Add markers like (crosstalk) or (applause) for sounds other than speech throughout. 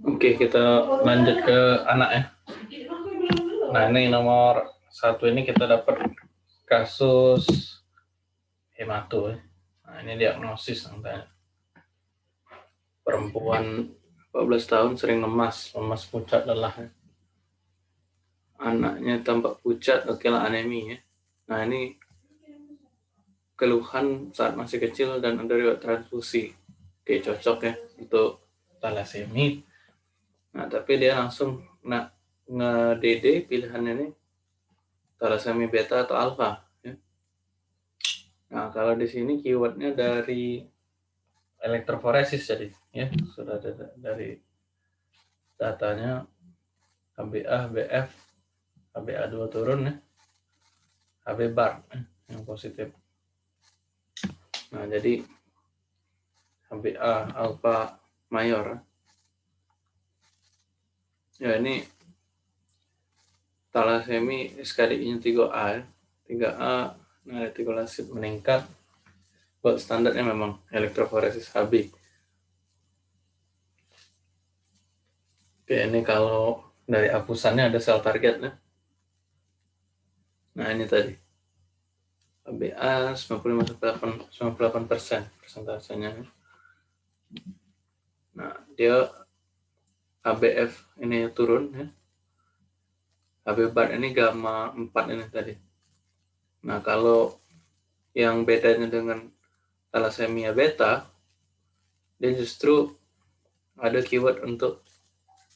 Oke, kita lanjut ke anak ya. Nah, ini nomor satu ini kita dapat kasus hemato. Ya. Nah, ini diagnosis nanti. Perempuan 14 tahun sering lemas, lemas pucat lelah. Ya. Anaknya tampak pucat, oke lah anemi ya. Nah, ini keluhan saat masih kecil dan ada riwayat transfusi. Oke, cocok ya untuk talasemi. Nah, tapi dia langsung nak nge-DD pilihannya ini talasemi beta atau alpha. Ya. Nah, kalau di sini keywordnya dari elektroforesis jadi ya sudah ada dari datanya HbA, BF, HbA2 turun ya, HB bar ya, yang positif. Nah, jadi HbA alpha mayor. Ya, ini talasemi SKDI-nya 3A. 3A nah retikulasit meningkat. Buat standarnya memang elektroforesis HB. Oke, ini kalau dari apusannya ada sel targetnya. Nah, ini tadi. HbA 95 98 persen persentasenya. Nah, dia HbF ini turun ya. HB bar ini gamma 4 ini tadi. Nah, kalau yang bedanya dengan thalassemia beta, dia justru ada keyword untuk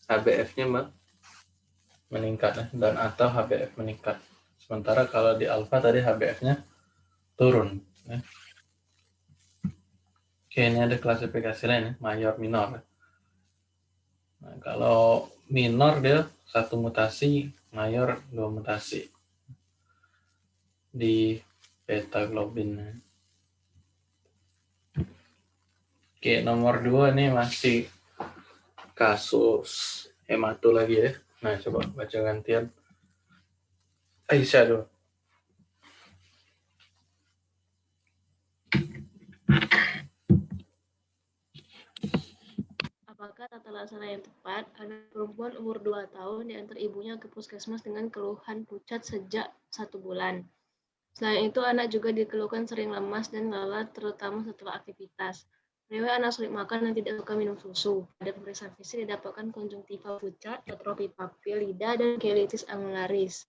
HbF-nya meningkat ya, dan atau HbF meningkat. Sementara kalau di alpha tadi HbF-nya turun. Ya. Oke, ini ada klasifikasi lain ya, mayor minor. Nah, kalau minor dia satu mutasi mayor dua mutasi di beta globin. Oke, nomor dua ini masih kasus hemato lagi ya. Nah, coba baca gantian. Aisyah dulu. Apakah tata laksana yang tepat? Anak perempuan umur 2 tahun diantar ibunya ke puskesmas dengan keluhan pucat sejak satu bulan. Selain itu, anak juga dikeluhkan sering lemas dan lelah, terutama setelah aktivitas. Rewel anak sulit makan dan tidak suka minum susu. Pada pemeriksaan fisik didapatkan konjungtiva pucat, atrofi papil, lidah, dan kelitis angularis.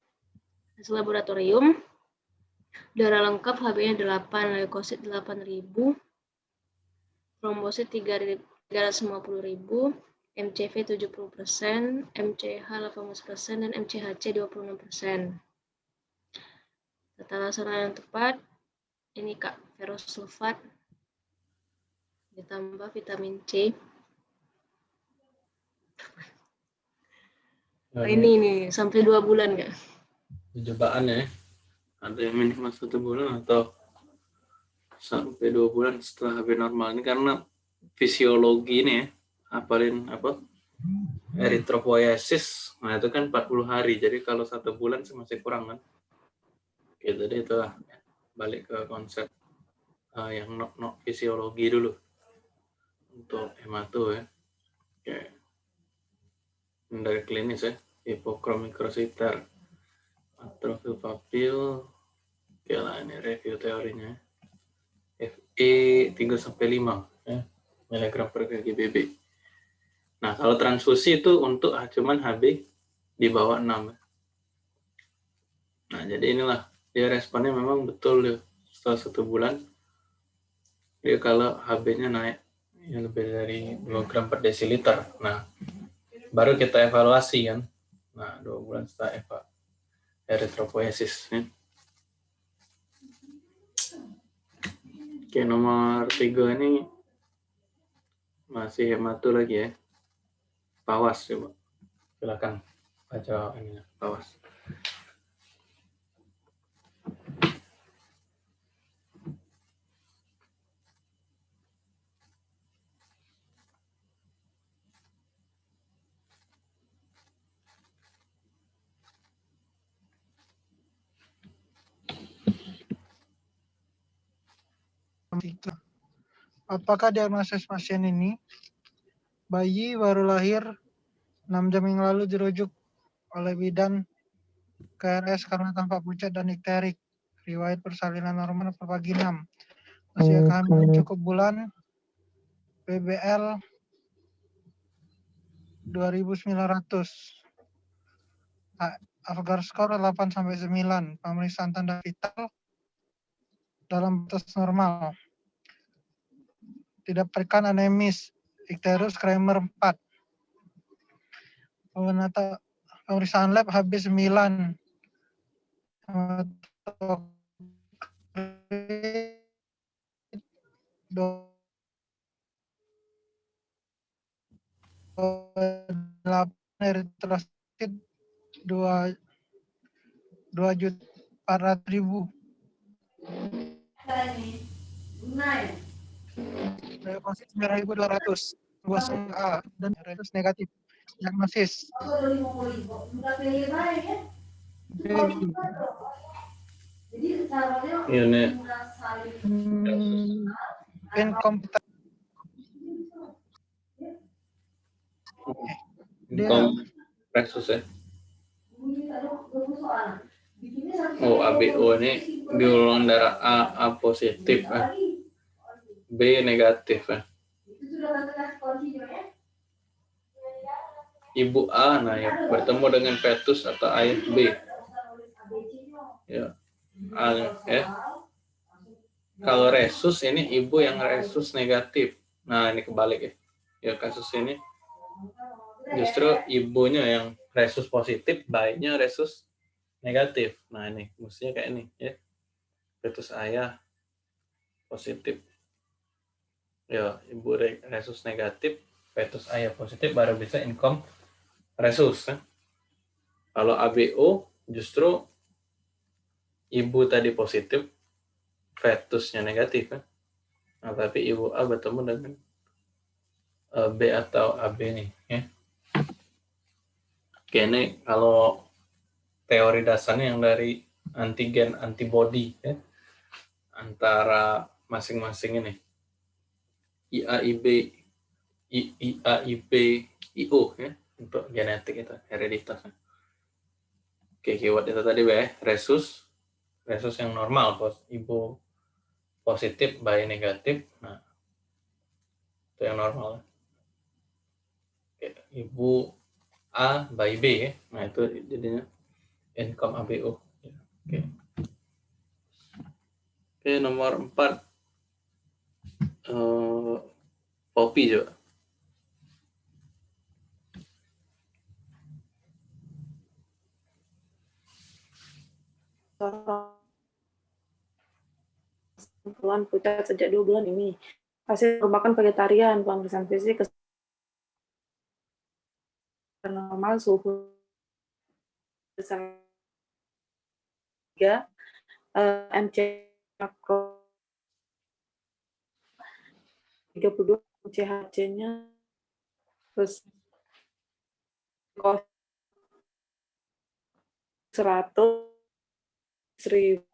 Hasil laboratorium, darah lengkap HB-nya 8, leukosit 8000, trombosit 3000, 350.000, MCV 70%, MCH 18%, dan MCHC 26%. Tata laksana yang tepat, ini Kak, ferrous sulfat, ditambah vitamin C. Oh, ini nih, sampai dua bulan nggak? Percobaan ya, ada yang minimal satu bulan atau sampai dua bulan setelah HB normal ini karena fisiologi ini ya, apalin apa eritropoiesis, nah itu kan 40 hari, jadi kalau satu bulan masih kurang kan. Oke, jadi itu balik ke konsep uh, yang no, no fisiologi dulu untuk hemato ya. Oke. Dari klinis ya, hipokromikrositer, atrofi papil, oke lah ini review teorinya. FE 3 sampai 5 ya miligram per GBB. Nah, kalau transfusi itu untuk cuman HB di bawah 6. Nah, jadi inilah dia responnya memang betul ya. Setelah satu bulan, dia kalau HB-nya naik ya lebih dari 2 gram per desiliter. Nah, baru kita evaluasi kan. Nah, dua bulan setelah eva erythropoiesis. Ya. Oke, nomor tiga ini masih hematu lagi ya. Pawas coba. Silakan baca ini pawas. Apakah diagnosis pasien ini bayi baru lahir 6 jam yang lalu dirujuk oleh bidan KRS karena tampak pucat dan ikterik. Riwayat persalinan normal per pagi 6. Usia kehamilan cukup bulan. PBL 2900. Afgar skor 8 sampai 9. Pemeriksaan tanda vital dalam batas normal. Tidak perikan anemis. Ikterus Kramer 4. Penata, pemeriksaan lab habis 9. eritrosit dua dua juta empat ratus ribu. Diagnosis ratus dua A dan ratus negatif. Diagnosis. Hmm, incompetent. Dia- kom resus ya. Oh, ABO ini di golongan darah A, A positif ya. B negatif ya. Ibu A nah ya bertemu dengan fetus atau ayah B. Ya. A, ya. Kalau resus ini ibu yang resus negatif. Nah, ini kebalik ya. Ya kasus ini justru ibunya yang resus positif, bayinya resus negatif. Nah, ini mestinya kayak ini ya. Fetus ayah positif. Ya, ibu re- resus negatif, fetus ayah positif baru bisa income resus. Kan? Kalau ABO justru ibu tadi positif, fetusnya negatif kan. Nah, tapi ibu A bertemu dengan eh, B atau AB nih ya. Oke, ini kalau teori dasarnya yang dari antigen antibody ya antara masing-masing ini IAIB I- IAIB IO ya untuk genetik itu hereditas. Oke, keyword itu tadi ya, resus resus yang normal, pos, ibu positif, bayi negatif. Nah, itu yang normal. Oke, ibu A, bayi B ya. Nah, itu jadinya income ABO. Ya, Oke. Oke, nomor 4. Eh, Poppy coba. keluhan pucat sejak dua bulan ini. Hasil merupakan vegetarian, pemeriksaan fisik normal suhu besar 3 eh, MC 32 CHC-nya terus kos 100 seribu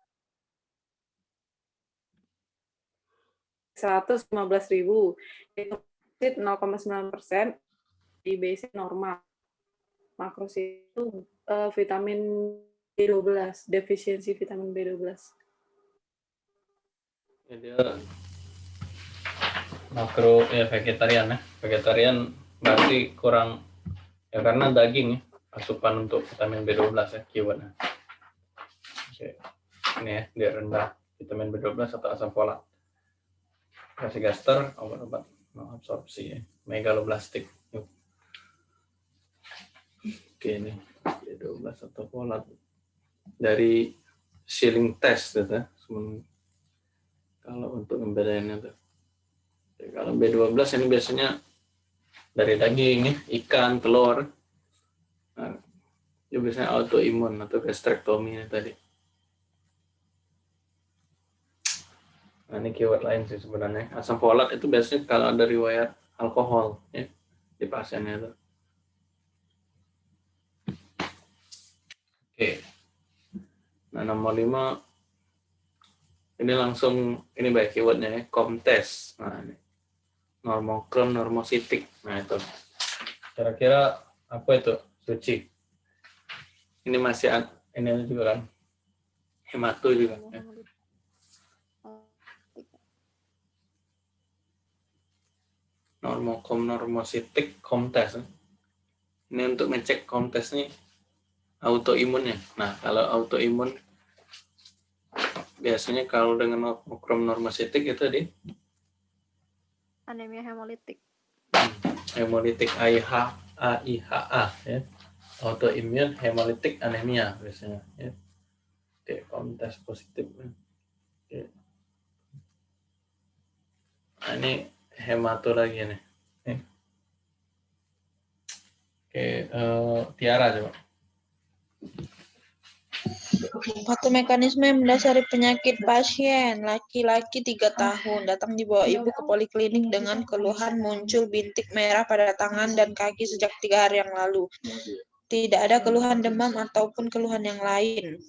115 ribu. Itu 0,9 persen di basic normal. Makrosit itu eh, vitamin B12 defisiensi vitamin B12 Ya, dia makro ya vegetarian ya. Vegetarian berarti kurang ya karena daging ya asupan untuk vitamin B12 ya keywordnya. Oke. Ini ya dia rendah vitamin B12 atau asam folat. Kasih gaster obat-obat absorpsi ya. Megaloblastik. Yuk. Oke ini B12 atau folat dari Schilling test gitu ya. Kalau untuk membedainnya tuh. Kalau B12 ini biasanya dari daging, ikan, telur. Nah, itu biasanya autoimun atau gastrectomy tadi. Nah, ini keyword lain sih sebenarnya. Asam folat itu biasanya kalau ada riwayat alkohol ya, di pasiennya itu. Oke. Nah, nomor 5 ini langsung ini baik keywordnya ya, comtest. Nah, ini normokron normositik. Nah, itu. Kira-kira apa itu suci ini masih ini juga kan hemato juga ya. normokom normositik komtes ini untuk ngecek komtes nih autoimunnya nah kalau autoimun biasanya kalau dengan okrom normositik itu di anemia hemolitik. hemolitik AIH AIHA ya autoimun hemolitik anemia biasanya ya oke kontes positif ya. Oke. Nah, ini hemato lagi nih Nih. oke eh, Tiara coba Patomekanisme yang mendasari penyakit pasien laki-laki tiga tahun datang dibawa ibu ke poliklinik dengan keluhan muncul bintik merah pada tangan dan kaki sejak tiga hari yang lalu. Tidak ada keluhan demam ataupun keluhan yang lain.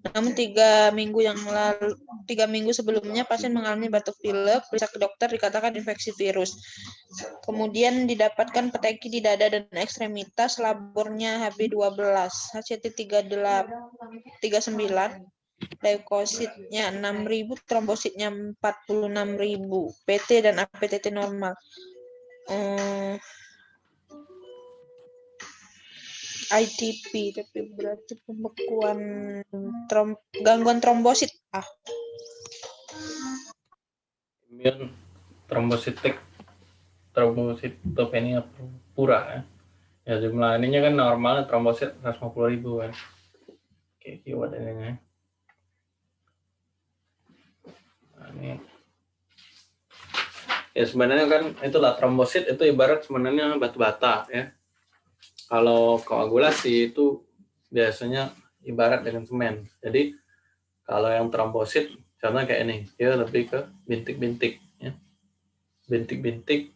Namun tiga minggu yang lalu, tiga minggu sebelumnya pasien mengalami batuk pilek, periksa ke dokter dikatakan infeksi virus. Kemudian didapatkan peteki di dada dan ekstremitas, labornya HB12, HCT 39, leukositnya 6000, trombositnya 46000, PT dan APTT normal. Eh, ITP, tapi berarti pembekuan trom, gangguan trombosit. Ah, imun trombositik trombositopenia pura ya. Ya jumlah ininya kan normalnya trombosit 150 ribu kan. Oke, keyword ininya. Nah, ini ya sebenarnya kan itulah trombosit itu ibarat sebenarnya batu bata ya. Kalau koagulasi itu biasanya ibarat dengan semen. Jadi kalau yang trombosit contohnya kayak ini, dia lebih ke bintik-bintik ya. Bintik-bintik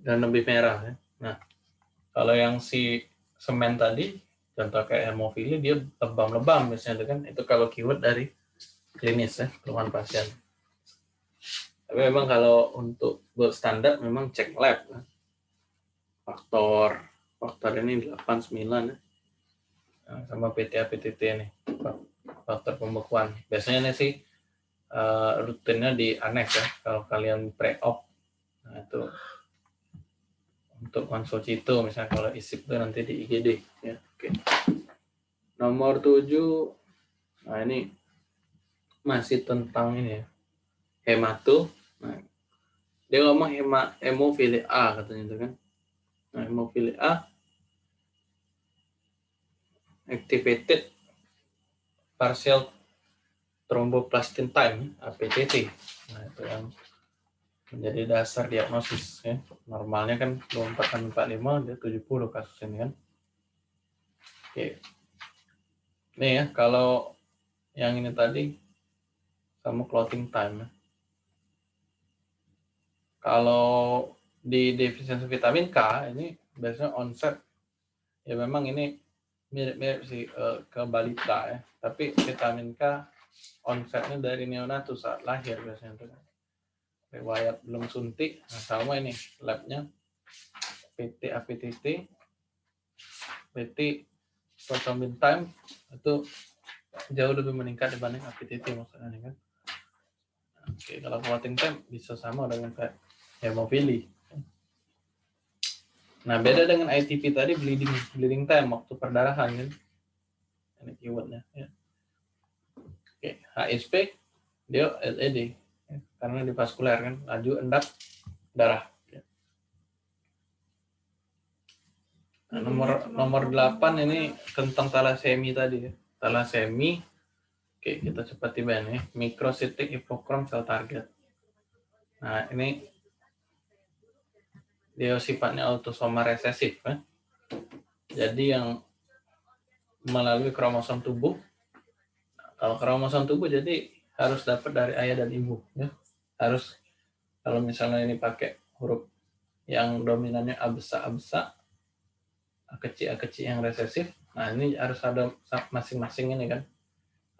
dan lebih merah ya. Nah, kalau yang si semen tadi contoh kayak hemofili dia lebam-lebam biasanya itu kan itu kalau keyword dari klinis ya keluhan pasien. Tapi memang kalau untuk gold standar memang cek lab ya. faktor faktor ini 89 ya. Nah, sama PTA PTT nih faktor pembekuan. Biasanya nih sih eh, rutinnya di aneks ya kalau kalian pre-op. Nah, itu untuk konsulcito misalnya kalau isip itu nanti di IGD ya. Oke. Nomor 7 nah ini masih tentang ini ya. Hemato. Nah, dia ngomong hema hemofilia A katanya itu kan. Nah, hemofilia A activated partial thromboplastin time APTT. Nah, itu yang menjadi dasar diagnosis ya. Normalnya kan 24 kan 45 dia 70 kasus ini kan. Oke. Nih ya, kalau yang ini tadi sama clotting time ya. Kalau di defisiensi vitamin K ini biasanya onset ya memang ini mirip-mirip sih eh, ke balita ya. Tapi vitamin K onsetnya dari neonatus saat lahir biasanya tuh. Riwayat belum suntik, nah sama ini labnya PT APTT, PT prothrombin time itu jauh lebih meningkat dibanding APTT maksudnya kan. Oke, kalau clotting time bisa sama dengan kayak hemofili. Nah, beda dengan ITP tadi bleeding bleeding time waktu perdarahan kan. Ini keywordnya ya. Oke, HSP dia LED ya, karena di vaskuler kan laju endap darah. ya. Nah, nomor nomor 8 ini tentang talasemi tadi ya. Talasemi Oke, kita cepat tiba nih. Microcytic hypochrome cell target. Nah, ini dia sifatnya autosoma resesif kan. Jadi yang melalui kromosom tubuh. Kalau kromosom tubuh jadi harus dapat dari ayah dan ibu ya. Harus kalau misalnya ini pakai huruf yang dominannya A besar A besar, A kecil A kecil yang resesif. Nah, ini harus ada masing-masing ini kan.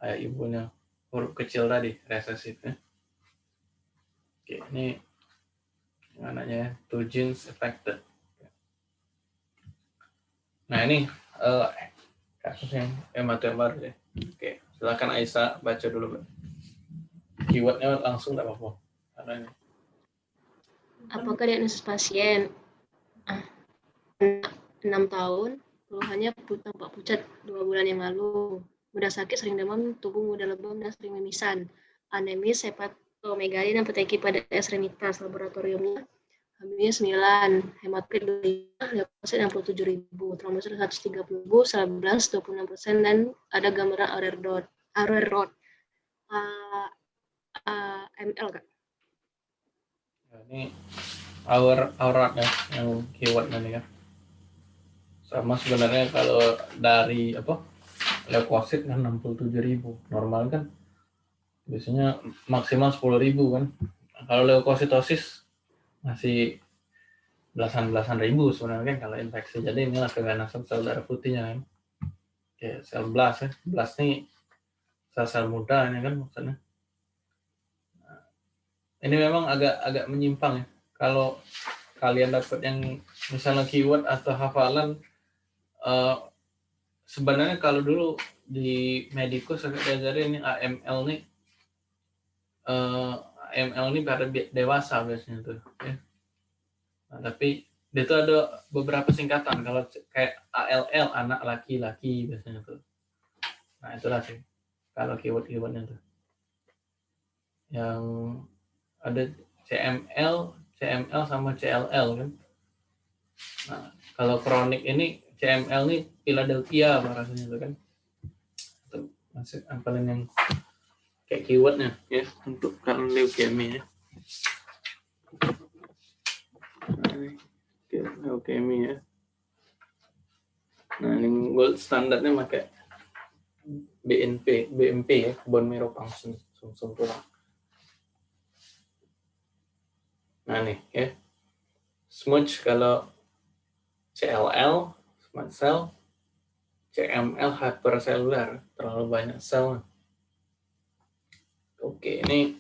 Ayah ibunya huruf kecil tadi resesif ya. Oke, ini anaknya two genes affected. Nah ini eh, kasus yang yang baru ya. Oke, silakan Aisyah baca dulu. Keywordnya langsung nggak apa-apa. Apakah diagnosis pasien? Ah, 6 tahun, keluhannya tampak pucat dua bulan yang lalu. Mudah sakit, sering demam, tubuh mudah lebam, dan sering mimisan. Anemis, hepatomegali, dan peteki pada ekstremitas. Laboratoriumnya Hamilnya 9, hematokrit 25, leukosit 67 ribu, trombosit 130 ribu, 11, 26 persen, dan ada gambaran Aurer dot, Aurer rod. Ah, ah, ml kak. Ya, ini our aurat ya yang keyword ini ya. Sama sebenarnya kalau dari apa leukosit kan 67.000 normal kan biasanya maksimal 10.000 kan. Kalau leukositosis masih belasan-belasan ribu sebenarnya kan kalau infeksi. Jadi inilah keganasan sel darah putihnya kan. Kayak sel blast ya. Blast nih sel-sel muda ini kan maksudnya. Nah, Ini memang agak agak menyimpang ya. Kalau kalian dapat yang misalnya keyword atau hafalan eh, sebenarnya kalau dulu di medikus saya diajari ini AML nih eh, AML ini pada dewasa biasanya tuh ya. Nah, tapi dia tuh ada beberapa singkatan kalau kayak ALL anak laki-laki biasanya tuh. Nah, itulah sih kalau keyword-keywordnya tuh. Yang ada CML, CML sama CLL kan. Nah, kalau kronik ini CML nih Philadelphia bahasanya tuh kan. Itu masih apalan yang kayak keywordnya ya untuk kalau leukemia ya. Ya. Nah, ini gold standarnya pakai BNP, BMP ya, bone marrow function sum-sum tulang. Nah nih ya, smudge kalau CLL, smart cell, CML hypercellular, terlalu banyak sel. Oke, ini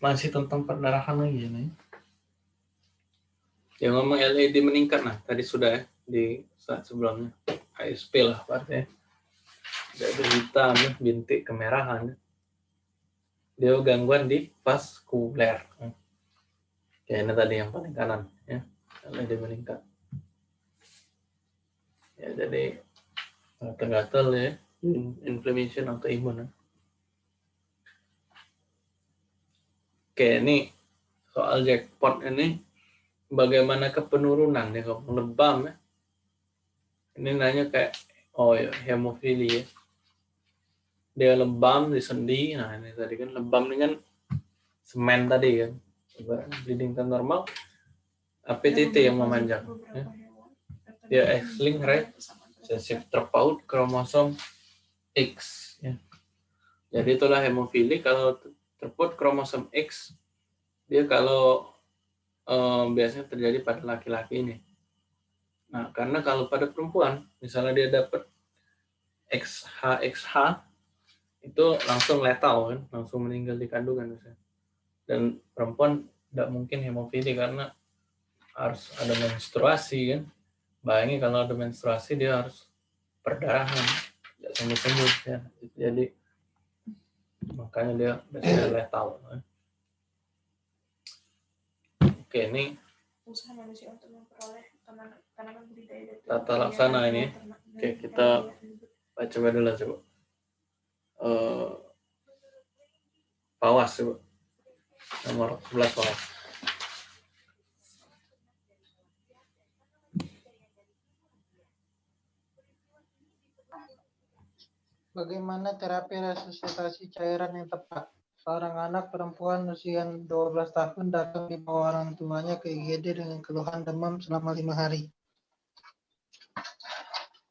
masih tentang perdarahan lagi nih. Yang ngomong LED meningkat, nah tadi sudah ya, di saat sebelumnya. ASP lah artinya. Ada hitam, ya, bintik kemerahan. Dia gangguan di vaskuler. Oke, ini tadi yang paling kanan. ya LED meningkat. Ya, jadi gatal-gatal ya, inflammation atau imun. Ya. Oke, ini soal jackpot ini bagaimana kepenurunan ya kalau lebam ya. Ini nanya kayak oh ya hemofili ya. Dia lebam di sendi. Nah, ini tadi kan lebam kan semen tadi kan. Coba bleeding kan normal. APTT yang memanjang. Ya. Dia X-link right sesif terpaut kromosom X ya. Jadi itulah hemofili kalau terpaut kromosom X dia kalau eh, biasanya terjadi pada laki-laki ini. Nah, karena kalau pada perempuan, misalnya dia dapat XH XH itu langsung letal kan, langsung meninggal di kandungan misalnya. Dan perempuan tidak mungkin hemofili karena harus ada menstruasi kan. Bayangin kalau ada menstruasi dia harus perdarahan, tidak sembuh-sembuh ya. Jadi makanya dia biasanya (clears throat) letal. kan. Oke, ini usaha manusia untuk memperoleh tanaman tanaman budidaya dari Tata laksana ini. Oke, kita baca dulu coba. Eh Pawas coba. Nomor 11 Pawas. Bagaimana terapi resusitasi cairan yang tepat? Seorang anak perempuan usia 12 tahun datang dibawa orang tuanya ke IGD dengan keluhan demam selama lima hari.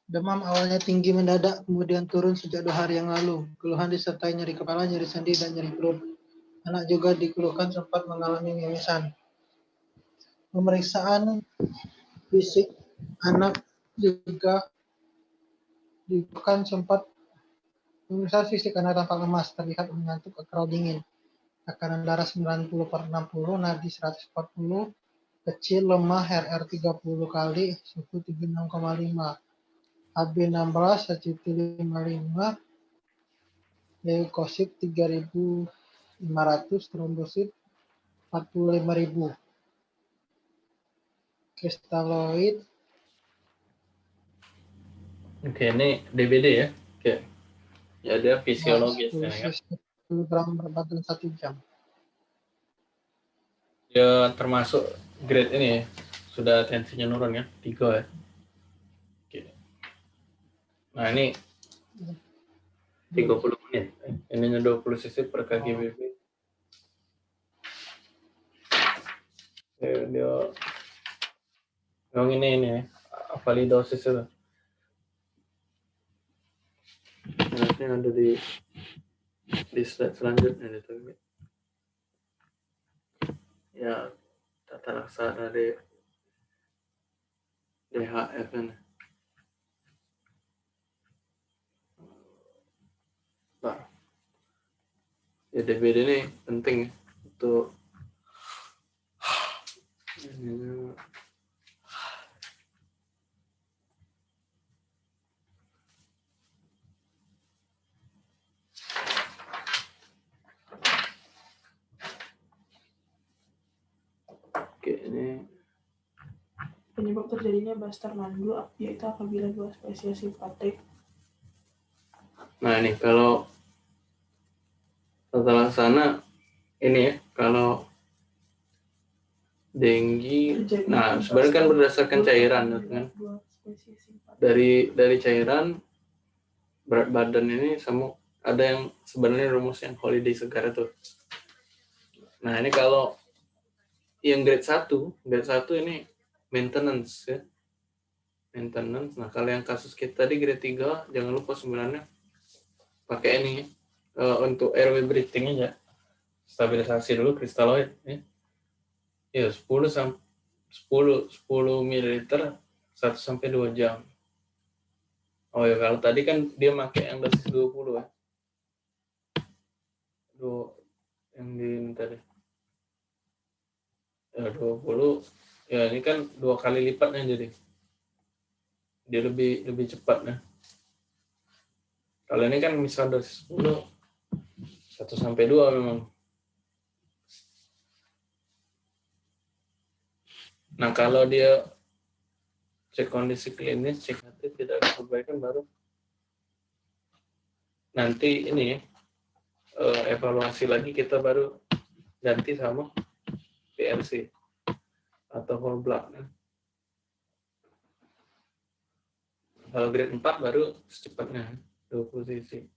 Demam awalnya tinggi mendadak, kemudian turun sejak dua hari yang lalu. Keluhan disertai nyeri kepala, nyeri sendi, dan nyeri perut. Anak juga dikeluhkan sempat mengalami mimisan. Pemeriksaan fisik anak juga dikeluhkan sempat Pemeriksaan fisik anak tampak lemas, terlihat mengantuk atau dingin. Tekanan darah 90 per 60, nadi 140, Kecil lemah RR 30 kali suhu 36,5. AB 16 HCT 55 leukosit 3500 trombosit 45000 kristaloid Oke, ini DBD ya. Oke. Ya ada fisiologis ya. kan? kilogram per badan satu jam Ya termasuk grade ini ya. Sudah tensinya nurun ya, tiga ya. Oke. Nah ini 30 menit. Ininya 20 cc per kgbp. Ya, dia yang ini ini ya, validosis itu. Nanti ada di di slide selanjutnya itu. Ya, tata laksana di DHF ini. Nah, ya DBD ini penting untuk Oke, ini Penyebab terjadinya Buster mandu yaitu apabila dua spesies simpatik Nah ini kalau tata laksana ini ya kalau denggi nah sebenarnya kan berdasarkan cairan kan? dari dari cairan berat badan ini sama ada yang sebenarnya rumus yang holiday segar itu. Nah ini kalau yang grade 1 grade 1 ini maintenance ya maintenance nah kalau yang kasus kita di grade 3 jangan lupa sebenarnya pakai ini eh, untuk airway breathing aja stabilisasi dulu kristaloid ya. Ya 10 sampai 10 10 ml 1 sampai 2 jam. Oh ya kalau tadi kan dia pakai yang dosis 20 ya. Dua yang di tadi. Ya 20 ya ini kan dua kali lipatnya jadi. Dia lebih lebih cepat ya. Kalau ini kan misal dosis 10 1 sampai 2 memang. Nah, kalau dia cek kondisi klinis, cek hati tidak ada baru nanti ini eh, evaluasi lagi kita baru ganti sama PRC atau whole blood. kan. Kalau grade 4 baru secepatnya 20 cc.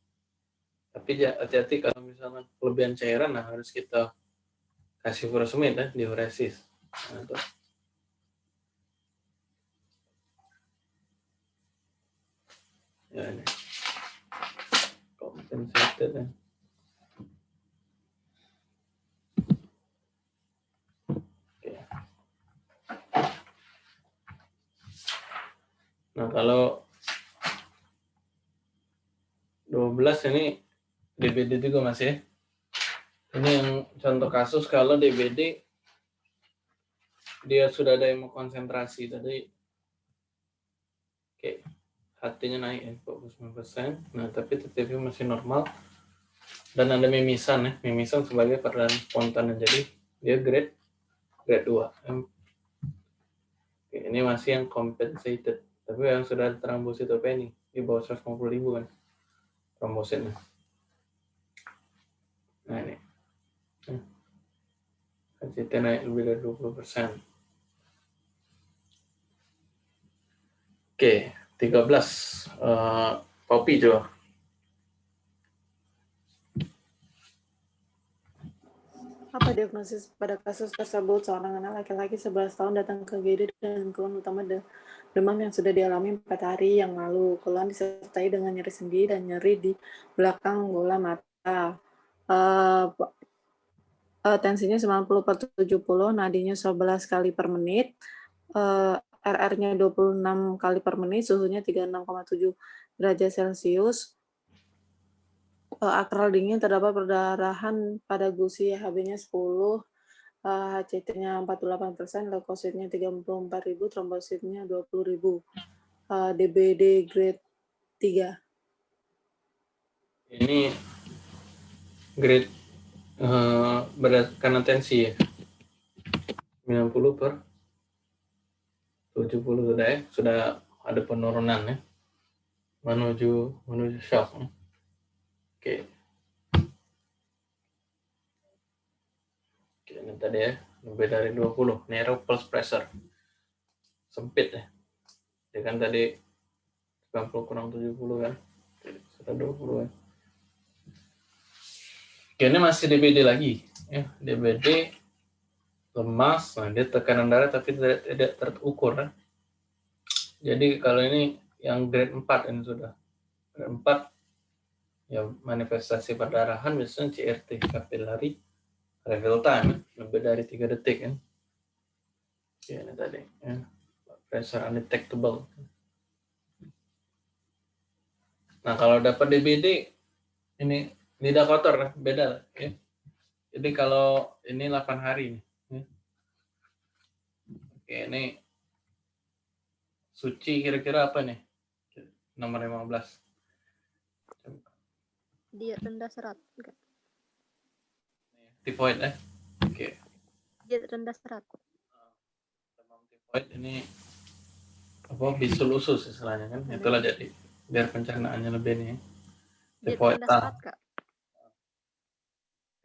Tapi hati-hati kalau misalnya kelebihan cairan, nah harus kita kasih furosemid ya, diuresis. Nah. Ya ini. Compensated ya. Oke. Nah kalau 12 ini DBD juga masih ya. Ini yang contoh kasus kalau DBD dia sudah ada hemokonsentrasi tadi oke hatinya naik ya 49%. Nah, tapi TTV masih normal dan ada mimisan ya. Mimisan sebagai perdana spontan jadi dia grade grade 2. Em- Oke, ini masih yang compensated. Tapi yang sudah ada trombositopenia di bawah 150 ribu kan trombositnya. Nah ini. HCT naik lebih dari 20%. Oke, 13. Eh, Poppy coba. Apa diagnosis pada kasus tersebut? Seorang anak laki-laki 11 tahun datang ke GD dengan keluhan utama demam yang sudah dialami 4 hari yang lalu. Keluhan disertai dengan nyeri sendi dan nyeri di belakang bola mata. P- eh, tensinya 90 per 70, nadinya 11 kali per menit, eh, RR-nya 26 kali per menit, suhunya 36,7 derajat Celcius, eh, akral dingin terdapat perdarahan pada gusi HB-nya 10 uh, HCT-nya 48%, leukositnya 34.000, trombositnya 20.000. Uh, DBD grade 3. Ini grade uh, berdasarkan tensi ya. 90 per 70 sudah ya, sudah ada penurunan ya. Menuju menuju shock. Oke. Oke, ini tadi ya, lebih dari 20. Narrow pulse pressure. Sempit ya. Ya kan tadi 90 kurang 70 kan. Sudah 20 ya. Oke, ini masih DBD lagi. Ya, DBD lemas, nah dia tekanan darah tapi tidak, tidak terukur. Kan? Jadi kalau ini yang grade 4 ini sudah. Grade 4 ya manifestasi perdarahan biasanya CRT kapilari reveal time lebih dari tiga detik kan. Oke, ini tadi ya. Pressure undetectable. Nah, kalau dapat DBD ini lidah kotor beda ya. Jadi kalau ini 8 hari nih Oke, ini suci kira-kira apa nih? Nomor 15. Dia rendah serat. Enggak. Tipoid eh? Oke. Dia rendah serat. Demam tipoid ini apa bisul usus istilahnya kan? Hmm. Itulah jadi biar pencernaannya lebih nih. Tipoid tang.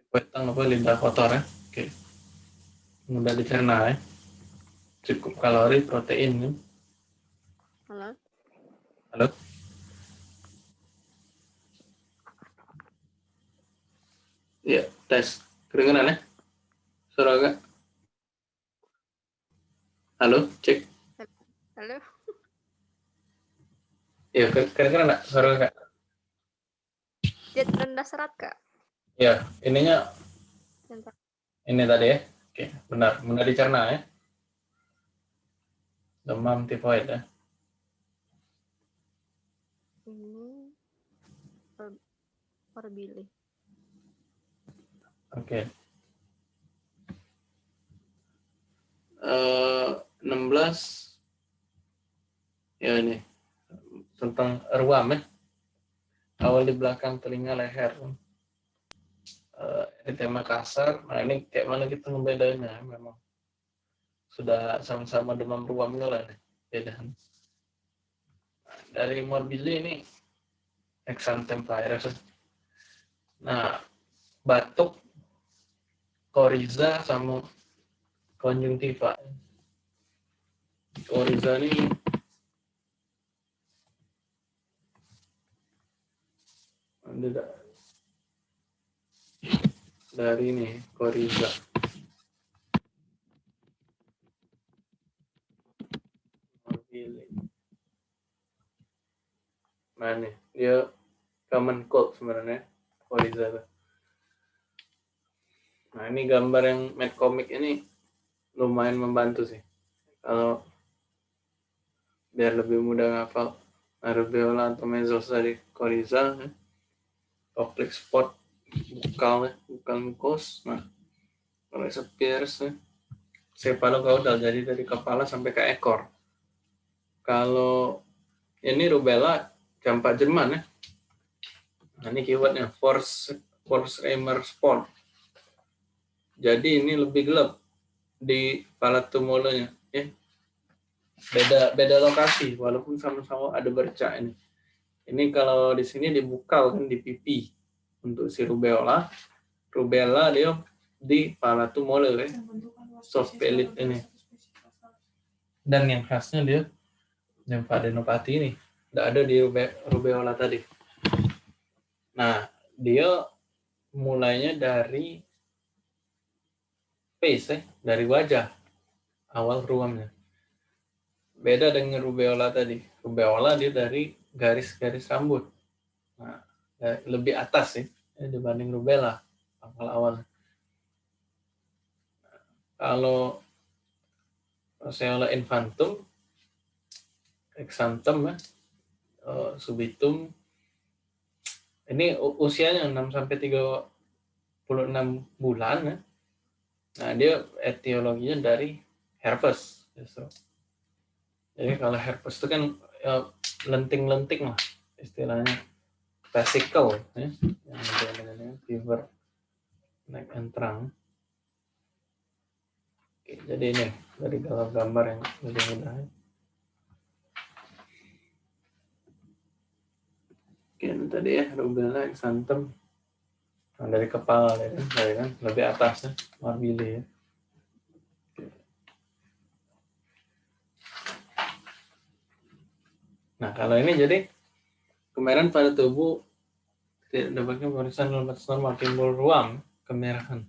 Tipoid tang apa lidah kotor ya? Oke. Mudah dicerna ya. Cukup kalori, protein kan? Halo? Halo? Iya, tes. Kedengeran ya? Suara agak? Halo, cek. Halo? Iya, ke- kedengeran nggak suara agak? Dia rendah serat, Kak. Iya, ininya ini tadi ya. Oke, benar. Benar dicerna ya. Demam tifoid ya. Ini per, per Oke. Eh, 16 ya ini tentang ruam ya. Awal di belakang telinga leher. Eh, eritema kasar. Nah ini kayak mana kita ngebedanya memang. Sudah sama-sama demam ruam lah nih. Beda. Dari morbili ini exanthem virus. Nah, batuk koriza sama konjungtiva. Koriza ini dari ini koriza. Nih, dia common cold sebenarnya koriza tuh. Nah ini gambar yang Mad Comic ini lumayan membantu sih. Kalau biar lebih mudah ngafal Arabiola atau mesos dari Coriza, ya. Oblique spot bukal, ya, bukal mucus. Nah, kalau Spears, ya. Cephalocaudal, jadi dari kepala sampai ke ekor. Kalau ini rubella campak Jerman ya. Nah, ini keywordnya force force Reimer spot. Jadi ini lebih gelap di palatumolonya ya. Beda beda lokasi walaupun sama-sama ada bercak ini. Ini kalau di sini dibukal kan di pipi untuk si rubella. Rubella dia di palatumole ya. Soft pellet ini. Dan yang khasnya dia lymphadenopathy ini. Tidak ada di rube- rubella tadi. Nah, dia mulainya dari face ya, dari wajah awal ruamnya. Beda dengan rubeola tadi. Rubeola dia dari garis-garis rambut. Nah, ya, lebih atas sih ya, dibanding rubella awal-awal. Kalau Roseola infantum, exanthum ya, eh, subitum, ini usianya 6 sampai 36 bulan ya Nah, dia etiologinya dari herpes justru. Jadi kalau herpes itu kan ya, lenting-lenting lah istilahnya vesicle ya yang ada fever naik and terang. Oke, jadi ini dari gambar yang lebih mudah. ya. Oke, tadi ya rubella exanthum Nah, dari kepala ya kan, dari kan lebih atas ya, marbili ya. Nah, kalau ini jadi kemerahan pada tubuh tidak dapatkan pemeriksaan lemas normal timbul ruam kemerahan.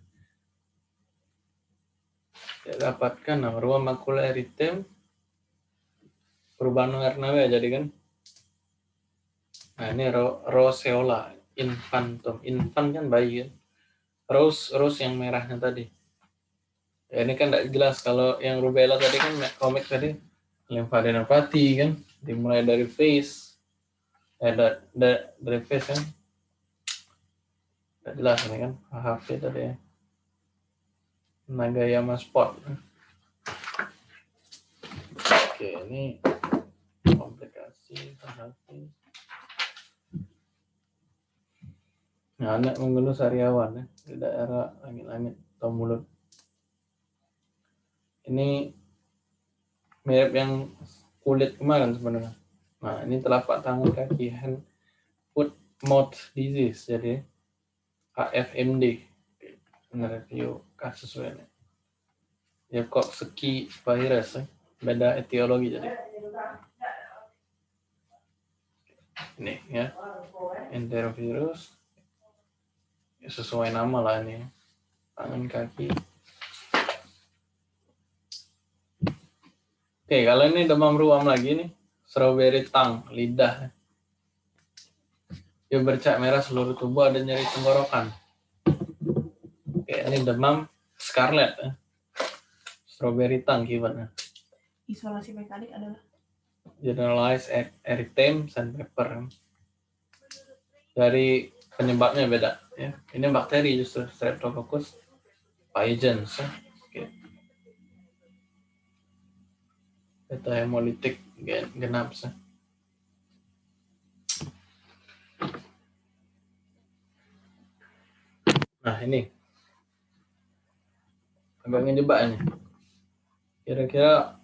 Tidak dapatkan nah, ruam makula eritem perubahan warna ya jadi kan. Nah, ini ro roseola infantum. Infant kan bayi kan. Rose rose yang merahnya tadi. Ya, ini kan tidak jelas. Kalau yang rubella tadi kan komik tadi. Limfadenopati kan? Dimulai dari face. Eh da, da, dari face kan? Tidak jelas ini kan? HHV tadi ya. Nagayama spot. Oke ini komplikasi HHV nah anak mengeluh sariawan ya di daerah langit-langit atau mulut ini mirip yang kulit kemarin sebenarnya. Nah, ini telapak tangan kaki hand foot mouth disease jadi HFMD. Review kasus ini. Ya kok seki virus ya. beda etiologi jadi. Ini ya. Enterovirus. Sesuai nama lah ini. Tangan kaki Oke, kalau ini demam ruam lagi nih, strawberry tongue, lidah. Dia bercak merah seluruh tubuh, ada nyeri tenggorokan. Oke, ini demam scarlet. Ya. Strawberry tongue kibatnya. Isolasi mekanik adalah Generalized e- erythema sandpaper. Dari penyebabnya beda. Ya. Ini bakteri justru, Streptococcus pyogenes. Ya. Oke. Beta hemolitik gen- genap sih. Nah ini agak ngejebak ini. Kira-kira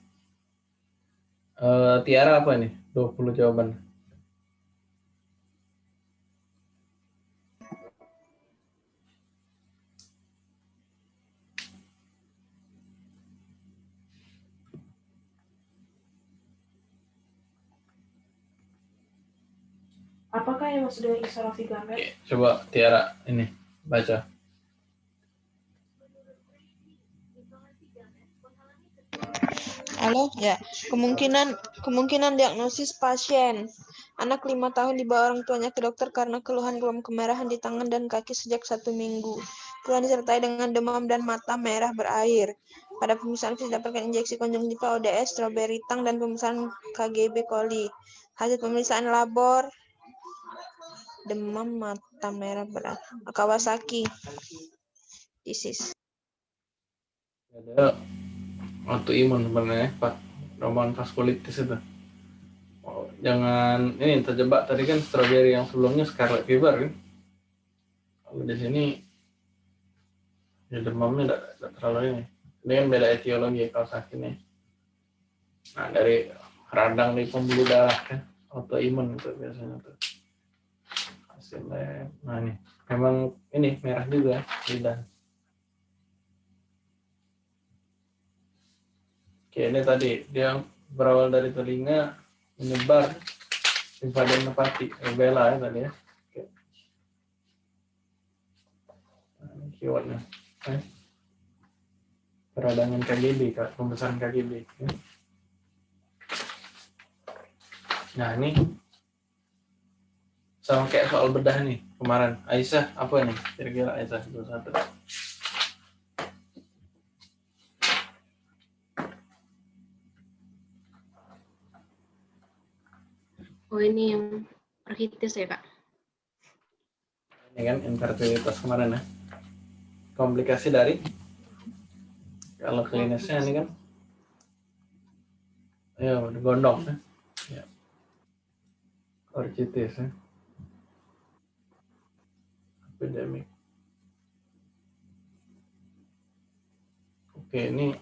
eh, Tiara apa nih? 20 jawaban. Yang maksud gamet? Oke, coba Tiara ini baca. Halo, ya. Kemungkinan kemungkinan diagnosis pasien. Anak lima tahun dibawa orang tuanya ke dokter karena keluhan ruam kemerahan di tangan dan kaki sejak satu minggu. Keluhan disertai dengan demam dan mata merah berair. Pada pemeriksaan fisik dapatkan injeksi konjungtiva ODS, strawberry tongue, dan pemeriksaan KGB coli. Hasil pemeriksaan labor demam mata merah berair. Kawasaki disease. Ada autoimun sebenarnya, Pak. Roman vaskulitis itu. Oh, jangan ini terjebak tadi kan strawberry yang sebelumnya scarlet fever kan. Kalau di sini ya demamnya tidak, terlalu ini. Ini kan beda etiologi kalau sakit nih. Nah dari radang di pembuluh darah kan autoimun itu biasanya tuh. Nah ini memang ini merah juga lidah. Oke, ini tadi dia berawal dari telinga menyebar limfadenopati rubella ya tadi ya. Oke. Nah, ini. Eh. Peradangan KGB, pembesaran KGB. Nah, ini sama kayak soal bedah nih kemarin. Aisyah, apa nih? Kira-kira Aisyah 21. Oh ini yang arkitis ya kak? Ini kan infertilitas kemarin ya. Komplikasi dari Kalau klinisnya ini kan ya gondong ya. ya. Orchitis ya. Epidemic. Oke, ini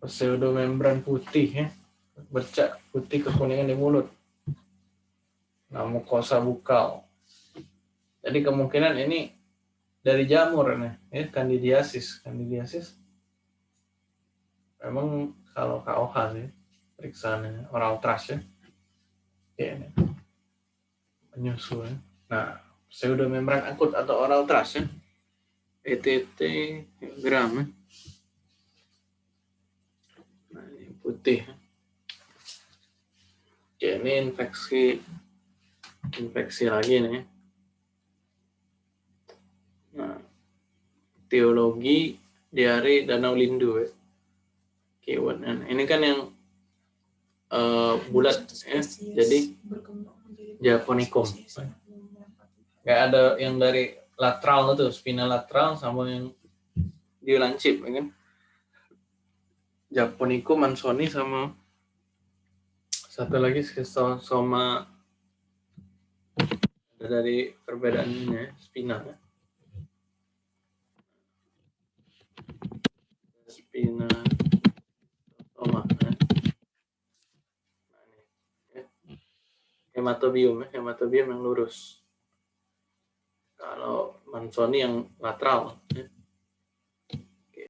pseudomembran putih ya. Bercak putih kekuningan di mulut. Nah, mukosa bukal. Jadi kemungkinan ini dari jamur nih, ya, candidiasis. Candidiasis memang kalau KOH sih periksaannya oral trash ya. Oke, ini. Menyusu ya. Nah, pseudomembran akut atau oral trash ya. ETT gram ya. Nah, ini putih. ya. Oke, ini infeksi infeksi lagi nih. Nah, teologi diare Danau Lindu ya. Keyword. Nah, ini kan yang eh, bulat ya. Jadi Japonicum. Kayak ada yang dari lateral itu, spina lateral sama yang dilancip, ya kan? Japonicum, Mansoni sama satu lagi schistosoma ada dari perbedaannya spina ya. spina. Nah, ini, ya. hematobium ya. hematobium yang lurus kalau Mansoni yang lateral ya.